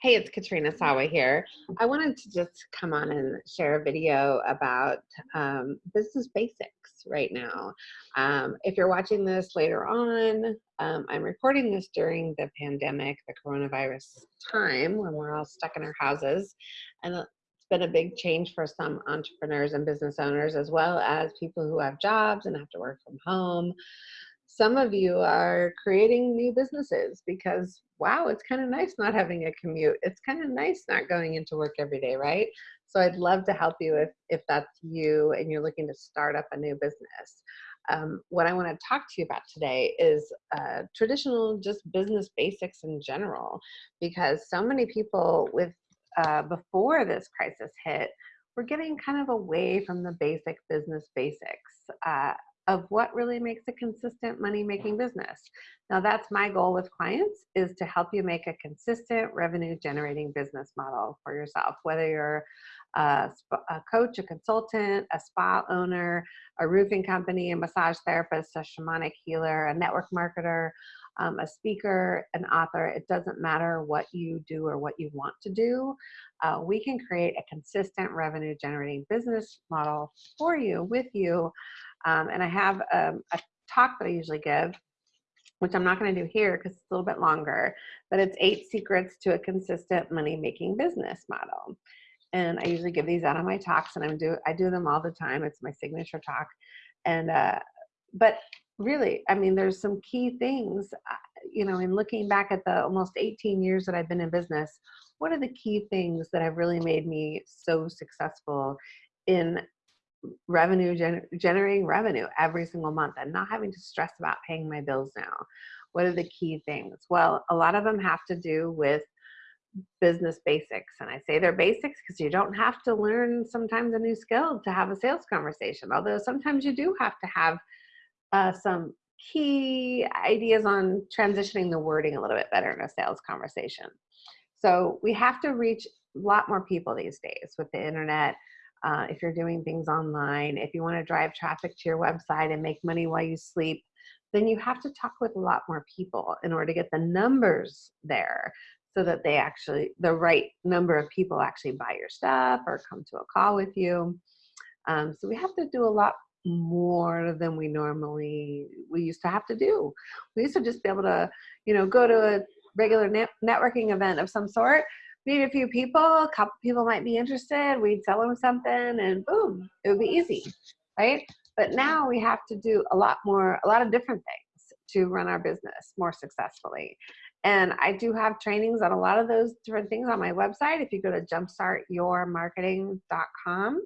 Hey, it's Katrina Sawa here. I wanted to just come on and share a video about um, business basics right now. Um, if you're watching this later on, um, I'm recording this during the pandemic, the coronavirus time when we're all stuck in our houses. And it's been a big change for some entrepreneurs and business owners, as well as people who have jobs and have to work from home some of you are creating new businesses because wow it's kind of nice not having a commute. It's kind of nice not going into work every day right? So i'd love to help you if if that's you and you're looking to start up a new business. Um, what i want to talk to you about today is uh, traditional just business basics in general because so many people with uh, before this crisis hit we're getting kind of away from the basic business basics. Uh, of what really makes a consistent money making business. Now that's my goal with clients is to help you make a consistent revenue generating business model for yourself, whether you're a, a, coach, a consultant, a spa owner, a roofing company, a massage therapist, a shamanic healer, a network marketer, um, a speaker, an author, it doesn't matter what you do or what you want to do. Uh, we can create a consistent revenue generating business model for you, with you, um, and I have um, a talk that I usually give, which I'm not going to do here because it's a little bit longer, but it's eight secrets to a consistent money making business model. And I usually give these out on my talks, and I'm do I do them all the time. It's my signature talk, and uh, but really, I mean, there's some key things, uh, you know, in looking back at the almost 18 years that I've been in business, what are the key things that have really made me so successful in revenue gener generating revenue every single month and not having to stress about paying my bills now. What are the key things? Well a lot of them have to do with business basics and i say they're basics because you don't have to learn sometimes a new skill to have a sales conversation although sometimes you do have to have uh, some key ideas on transitioning the wording a little bit better in a sales conversation. So we have to reach a lot more people these days with the internet uh, if you're doing things online, if you want to drive traffic to your website and make money while you sleep, then you have to talk with a lot more people in order to get the numbers there so that they actually, the right number of people actually buy your stuff or come to a call with you. Um, so we have to do a lot more than we normally, we used to have to do. We used to just be able to, you know, go to a regular net networking event of some sort, meet a few people, a couple people might be interested, we'd sell them something and boom, it would be easy, right? But now we have to do a lot more, a lot of different things to run our business more successfully. And I do have trainings on a lot of those different things on my website. If you go to jumpstartyourmarketing.com,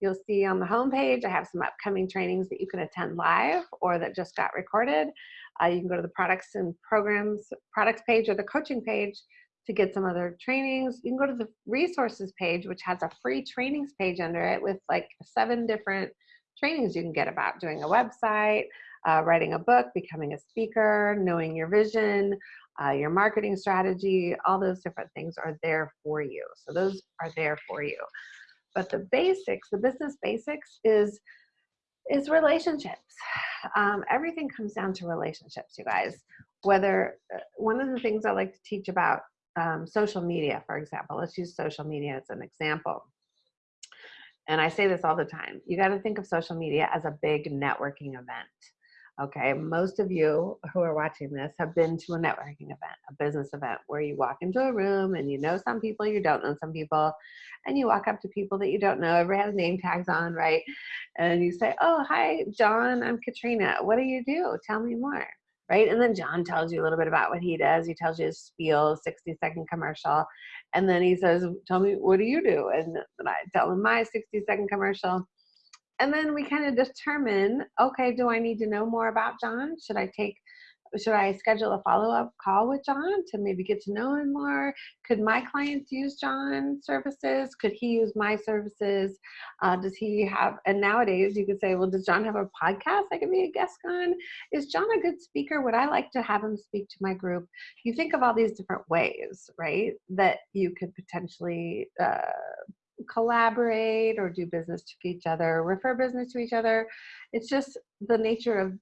you'll see on the homepage, I have some upcoming trainings that you can attend live or that just got recorded. Uh, you can go to the products and programs, products page or the coaching page to get some other trainings. You can go to the resources page, which has a free trainings page under it with like seven different trainings you can get about doing a website, uh, writing a book, becoming a speaker, knowing your vision, uh, your marketing strategy, all those different things are there for you. So those are there for you. But the basics, the business basics is, is relationships. Um, everything comes down to relationships, you guys. Whether, uh, one of the things I like to teach about um, social media, for example. Let's use social media as an example. And I say this all the time. You got to think of social media as a big networking event. Okay, most of you who are watching this have been to a networking event, a business event, where you walk into a room and you know some people, you don't know some people, and you walk up to people that you don't know. Everybody has name tags on, right? And you say, Oh, hi, John, I'm Katrina. What do you do? Tell me more right? And then John tells you a little bit about what he does. He tells you his spiel, 60 second commercial. And then he says, tell me, what do you do? And then I tell him my 60 second commercial. And then we kind of determine, okay, do I need to know more about John? Should I take should I schedule a follow-up call with John to maybe get to know him more? Could my clients use John's services? Could he use my services? Uh, does he have, and nowadays you could say, well, does John have a podcast I could be a guest on? Is John a good speaker? Would I like to have him speak to my group? You think of all these different ways, right, that you could potentially uh, collaborate or do business to each other, refer business to each other. It's just the nature of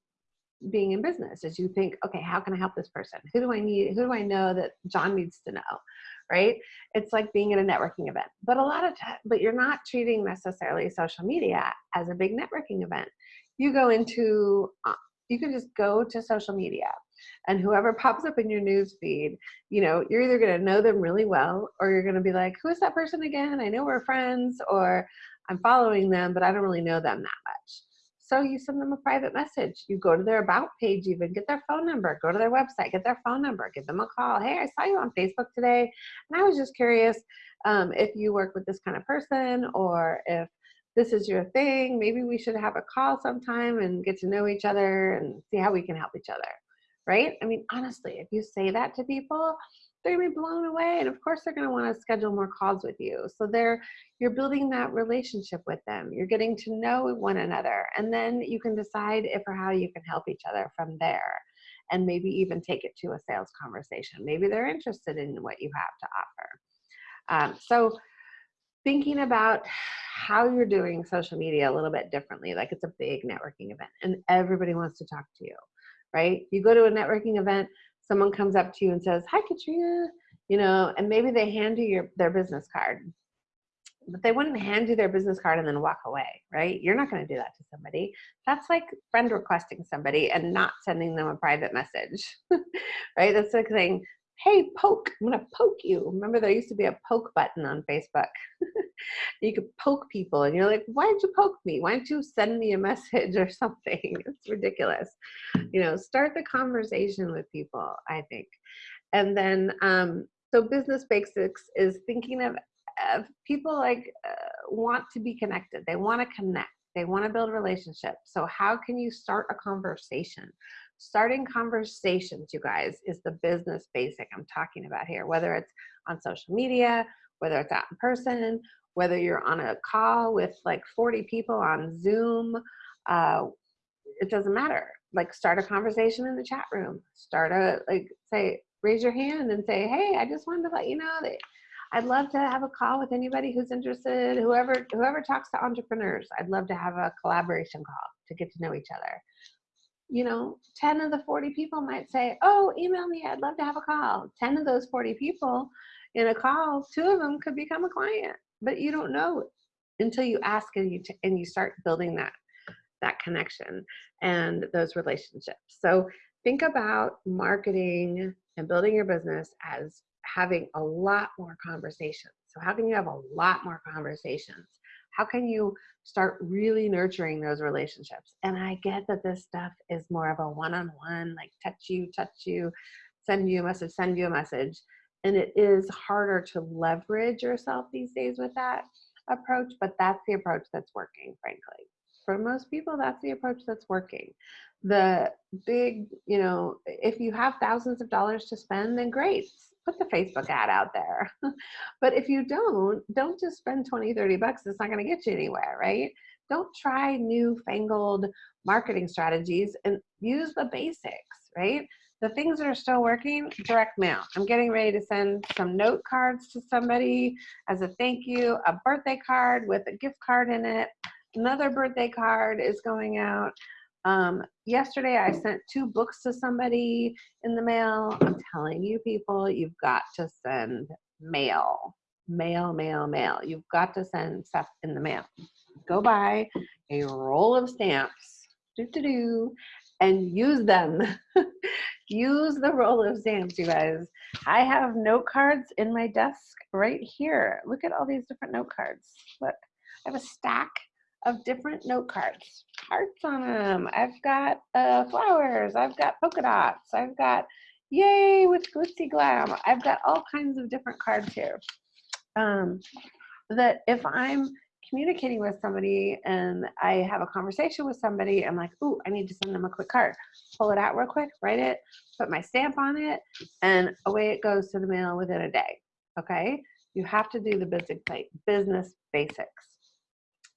being in business is you think, okay, how can I help this person? Who do I need? Who do I know that John needs to know? right? It's like being at a networking event. But a lot of time, but you're not treating necessarily social media as a big networking event. You go into, uh, you can just go to social media and whoever pops up in your news feed, you know, you're either going to know them really well or you're going to be like, who is that person again? I know we're friends or I'm following them, but I don't really know them that much. So you send them a private message. You go to their about page, even get their phone number, go to their website, get their phone number, give them a call. Hey, I saw you on Facebook today, and I was just curious um, if you work with this kind of person or if this is your thing. Maybe we should have a call sometime and get to know each other and see how we can help each other. Right? I mean, honestly, if you say that to people, they're gonna be blown away and of course they're gonna want to schedule more calls with you. So they're you're building that relationship with them. You're getting to know one another and then you can decide if or how you can help each other from there and maybe even take it to a sales conversation. Maybe they're interested in what you have to offer. Um, so thinking about how you're doing social media a little bit differently like it's a big networking event and everybody wants to talk to you right? You go to a networking event someone comes up to you and says, hi, Katrina, you know, and maybe they hand you your, their business card, but they wouldn't hand you their business card and then walk away, right? You're not going to do that to somebody. That's like friend requesting somebody and not sending them a private message, right? That's like saying, hey, poke, I'm to poke you. Remember there used to be a poke button on Facebook. you could poke people and you're like, why did you poke me? Why don't you send me a message or something? It's ridiculous. You know, start the conversation with people, I think. And then, um, so business basics is thinking of, people like uh, want to be connected. They want to connect. They want to build relationships. So how can you start a conversation? Starting conversations, you guys, is the business basic I'm talking about here, whether it's on social media, whether it's out in person, whether you're on a call with like 40 people on Zoom, uh, it doesn't matter. Like start a conversation in the chat room. Start a, like say, raise your hand and say, hey, I just wanted to let you know that I'd love to have a call with anybody who's interested, whoever, whoever talks to entrepreneurs. I'd love to have a collaboration call to get to know each other. You know, 10 of the 40 people might say, oh, email me, I'd love to have a call. 10 of those 40 people in a call, two of them could become a client but you don't know until you ask and you and you start building that that connection and those relationships. So think about marketing and building your business as having a lot more conversations. So how can you have a lot more conversations? How can you start really nurturing those relationships? And I get that this stuff is more of a one-on-one, like touch you, touch you, send you a message, send you a message. And it is harder to leverage yourself these days with that approach but that's the approach that's working frankly. For most people that's the approach that's working. The big you know if you have thousands of dollars to spend then great put the facebook ad out there but if you don't don't just spend 20 30 bucks it's not going to get you anywhere right don't try new fangled marketing strategies and use the basics right the things that are still working, direct mail. I'm getting ready to send some note cards to somebody as a thank you, a birthday card with a gift card in it. Another birthday card is going out. Um, yesterday I sent two books to somebody in the mail. I'm telling you people, you've got to send mail, mail, mail, mail. You've got to send stuff in the mail. Go buy a roll of stamps, do do do, and use them. use the roll of stamps, you guys. I have note cards in my desk right here. Look at all these different note cards. Look, I have a stack of different note cards. Hearts on them. I've got uh, flowers. I've got polka dots. I've got yay with glitzy glam. I've got all kinds of different cards here. Um, that if I'm communicating with somebody and I have a conversation with somebody, I'm like, ooh, I need to send them a quick card. Pull it out real quick, write it, put my stamp on it, and away it goes to the mail within a day. Okay? You have to do the basic business basics.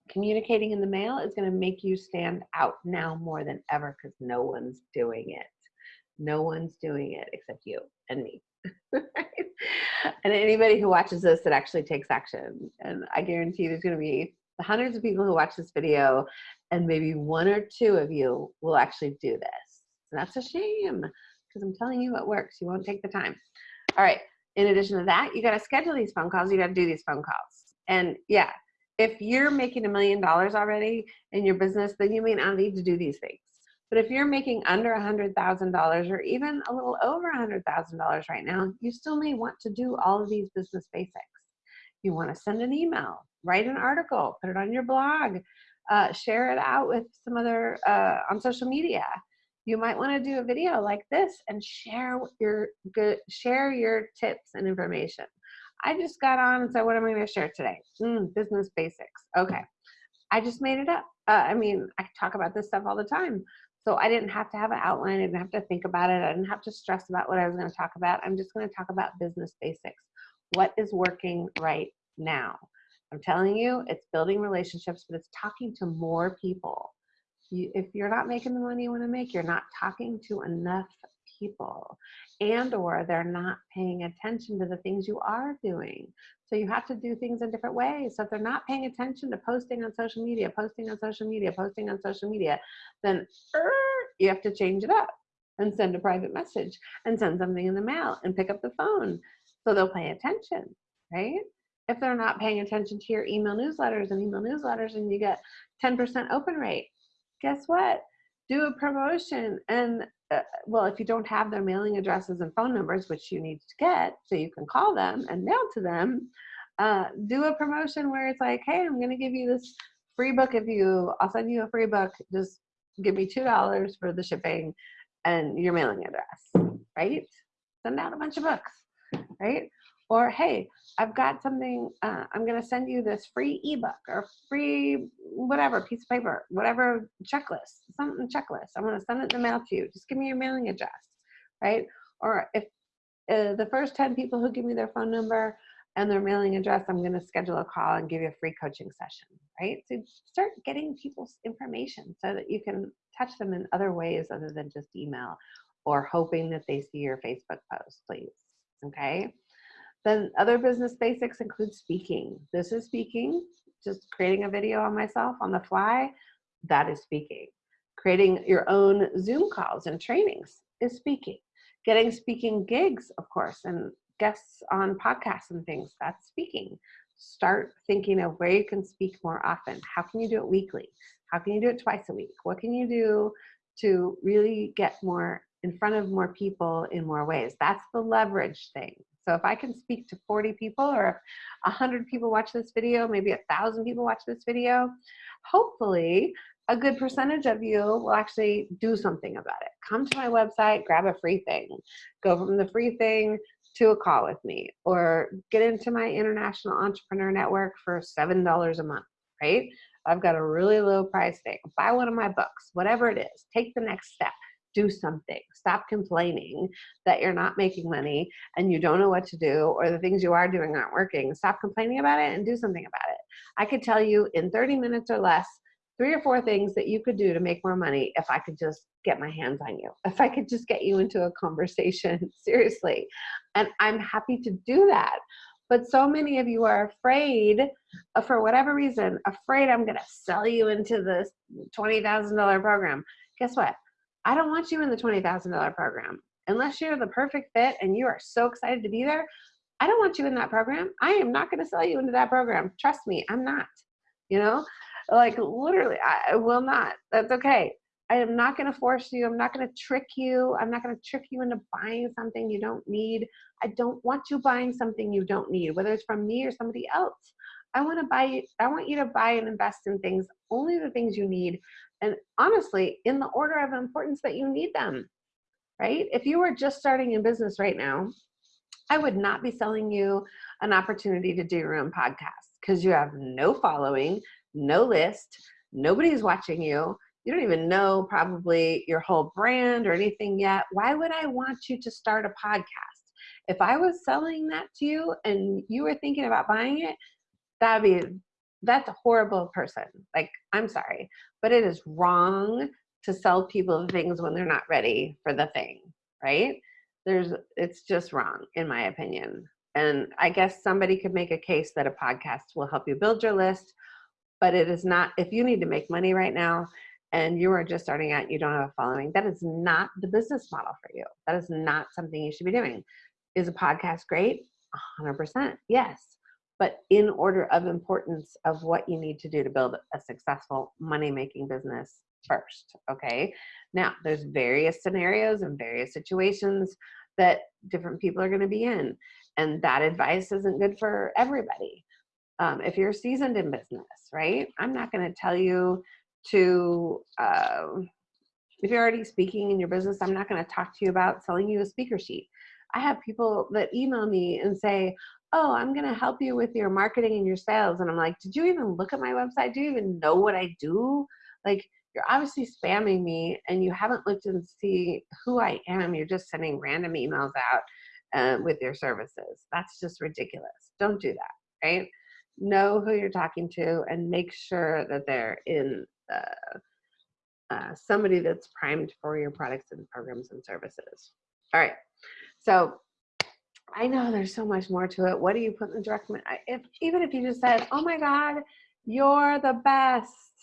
Communicating in the mail is going to make you stand out now more than ever because no one's doing it. No one's doing it except you and me. and anybody who watches this that actually takes action. And I guarantee there's going to be hundreds of people who watch this video and maybe one or two of you will actually do this. And that's a shame because I'm telling you it works. You won't take the time. All right. in addition to that, you got to schedule these phone calls. You got to do these phone calls. And yeah, if you're making a million dollars already in your business, then you may not need to do these things. But if you're making under a $100,000 or even a little over a $100,000 right now, you still may want to do all of these business basics. You want to send an email, write an article, put it on your blog, uh, share it out with some other uh, on social media. You might want to do a video like this and share your good, share your tips and information. I just got on and said, what am I going to share today? Mm, business basics. Okay. I just made it up. Uh, I mean, I talk about this stuff all the time. So I didn't have to have an outline. I didn't have to think about it. I didn't have to stress about what I was going to talk about. I'm just going to talk about business basics. What is working right now? I'm telling you, it's building relationships, but it's talking to more people. You, if you're not making the money you want to make, you're not talking to enough people and or they're not paying attention to the things you are doing. So you have to do things in different ways. So if they're not paying attention to posting on social media, posting on social media, posting on social media, then er, you have to change it up and send a private message and send something in the mail and pick up the phone so they'll pay attention, right? If they're not paying attention to your email newsletters and email newsletters and you get 10% open rate, guess what? Do a promotion and uh, well, if you don't have their mailing addresses and phone numbers, which you need to get so you can call them and mail to them, uh, do a promotion where it's like, hey, I'm going to give you this free book if you, I'll send you a free book. Just give me $2 for the shipping and your mailing address, right? Send out a bunch of books, right? Or, hey, I've got something, uh, I'm going to send you this free ebook or free whatever piece of paper, whatever checklist, something checklist. I'm to send it in the mail to you. Just give me your mailing address, right? Or if uh, the first 10 people who give me their phone number and their mailing address, I'm going to schedule a call and give you a free coaching session, right? So start getting people's information so that you can touch them in other ways other than just email or hoping that they see your Facebook post, please. Okay. Then other business basics include speaking. This is speaking, just creating a video on myself on the fly, that is speaking. Creating your own Zoom calls and trainings is speaking. Getting speaking gigs, of course, and guests on podcasts and things, that's speaking. Start thinking of where you can speak more often. How can you do it weekly? How can you do it twice a week? What can you do to really get more in front of more people in more ways? That's the leverage thing. So if I can speak to 40 people or if 100 people watch this video, maybe a thousand people watch this video, hopefully a good percentage of you will actually do something about it. Come to my website, grab a free thing, go from the free thing to a call with me or get into my international entrepreneur network for $7 a month, right? I've got a really low price thing. Buy one of my books, whatever it is, take the next step do something. Stop complaining that you're not making money and you don't know what to do or the things you are doing aren't working. Stop complaining about it and do something about it. I could tell you in 30 minutes or less, three or four things that you could do to make more money if I could just get my hands on you, if I could just get you into a conversation, seriously. And I'm happy to do that. But so many of you are afraid, uh, for whatever reason, afraid I'm to sell you into this $20,000 program. Guess what? I don't want you in the $20,000 program. Unless you're the perfect fit and you are so excited to be there, I don't want you in that program. I am not going to sell you into that program. Trust me, I'm not. You know, like literally, I will not. That's okay. I am not going to force you. I'm not going to trick you. I'm not going to trick you into buying something you don't need. I don't want you buying something you don't need, whether it's from me or somebody else. I want to buy. I want you to buy and invest in things, only the things you need, and honestly, in the order of importance that you need them, right? If you were just starting in business right now, I would not be selling you an opportunity to do your own podcast because you have no following, no list, nobody's watching you. You don't even know probably your whole brand or anything yet. Why would I want you to start a podcast? If I was selling that to you and you were thinking about buying it, that'd be that's a horrible person. Like, I'm sorry, but it is wrong to sell people things when they're not ready for the thing, right? There's, it's just wrong, in my opinion. And I guess somebody could make a case that a podcast will help you build your list, but it is not, if you need to make money right now and you are just starting out, you don't have a following, that is not the business model for you. That is not something you should be doing. Is a podcast great? 100%. Yes. But in order of importance of what you need to do to build a successful money making business first. Okay. Now, there's various scenarios and various situations that different people are going to be in. And that advice isn't good for everybody. Um, if you're seasoned in business, right? I'm not going to tell you to, uh, if you're already speaking in your business, I'm not going to talk to you about selling you a speaker sheet. I have people that email me and say, oh, I'm going to help you with your marketing and your sales. And I'm like, did you even look at my website? Do you even know what I do? Like, you're obviously spamming me and you haven't looked and see who I am. You're just sending random emails out uh, with your services. That's just ridiculous. Don't do that, right? Know who you're talking to and make sure that they're in uh, uh, somebody that's primed for your products and programs and services. All right. So I know there's so much more to it. What do you put in the direct? If even if you just said, "Oh my God, you're the best,"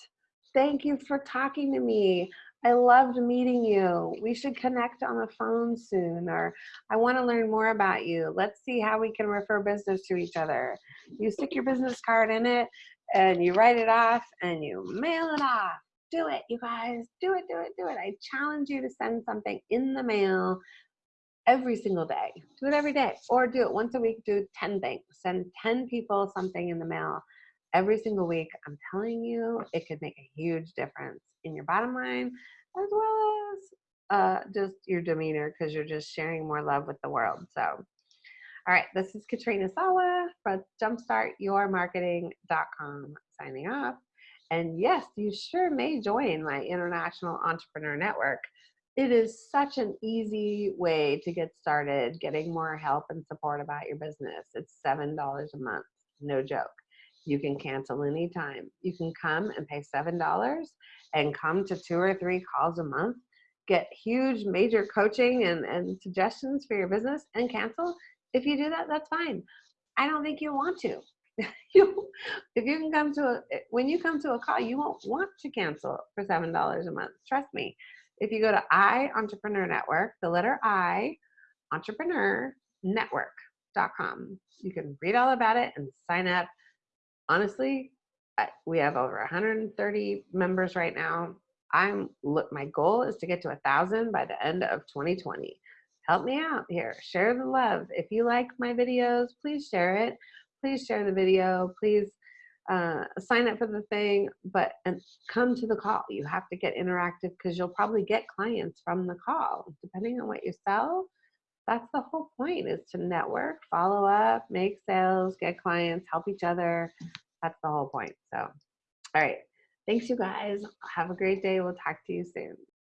Thank you for talking to me. I loved meeting you. We should connect on the phone soon, or I want to learn more about you. Let's see how we can refer business to each other. You stick your business card in it and you write it off and you mail it off. Do it, you guys. Do it, do it, do it. I challenge you to send something in the mail every single day. Do it every day, or do it once a week. Do 10 things. Send 10 people something in the mail every single week. I'm telling you, it could make a huge difference in your bottom line as well as uh, just your demeanor because you're just sharing more love with the world. So, all right, this is Katrina Sawa from jumpstartyourmarketing.com signing off. And yes, you sure may join my International Entrepreneur Network. It is such an easy way to get started getting more help and support about your business. It's $7 a month, no joke. You can cancel anytime. You can come and pay $7 and come to two or three calls a month, get huge major coaching and, and suggestions for your business and cancel. If you do that, that's fine. I don't think you want to. you, if you can come to a, when you come to a call, you won't want to cancel for $7 a month. Trust me. If you go to I Entrepreneur Network, the letter I, Entrepreneur Network.com, you can read all about it and sign up honestly, we have over 130 members right now. I'm look. My goal is to get to a thousand by the end of 2020. Help me out here. Share the love. If you like my videos, please share it. Please share the video. Please uh, sign up for the thing, but and come to the call. You have to get interactive because you'll probably get clients from the call, depending on what you sell. That's the whole point: is to network, follow up, make sales, get clients, help each other. That's the whole point. So, all right. Thanks, you guys. Have a great day. We'll talk to you soon.